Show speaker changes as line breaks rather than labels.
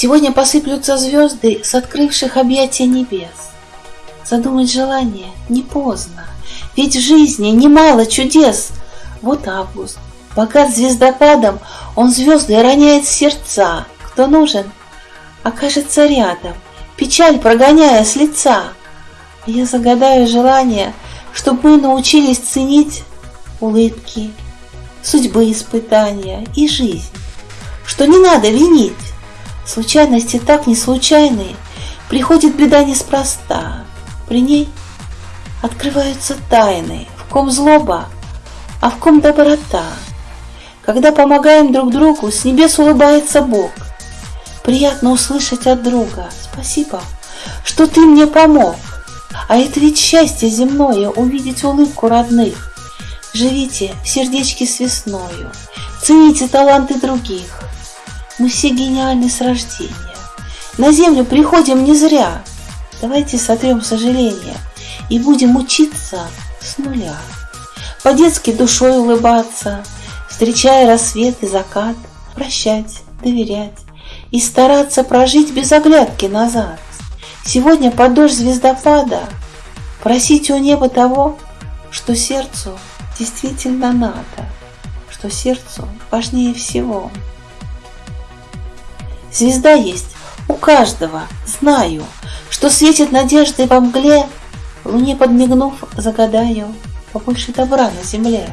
Сегодня посыплются звезды с открывших объятия небес. Задумать желание не поздно, ведь в жизни немало чудес. Вот август, богат звездопадом, он звезды роняет сердца. Кто нужен, окажется рядом, печаль прогоняя с лица. Я загадаю желание, чтобы мы научились ценить улыбки, судьбы испытания и жизнь, что не надо винить. Случайности так не случайные, приходит беда неспроста. При ней открываются тайны, в ком злоба, а в ком доброта. Когда помогаем друг другу, с небес улыбается Бог. Приятно услышать от друга «Спасибо, что ты мне помог». А это ведь счастье земное увидеть улыбку родных. Живите в сердечке с весною, цените таланты других. Мы все гениальны с рождения. На землю приходим не зря. Давайте сотрем сожаления и будем учиться с нуля. По-детски душой улыбаться, встречая рассвет и закат, прощать, доверять и стараться прожить без оглядки назад. Сегодня под дождь звездопада просите у неба того, что сердцу действительно надо, что сердцу важнее всего. Звезда есть. У каждого, знаю, что светит надеждой во мгле, Луне подмигнув, загадаю побольше добра на земле.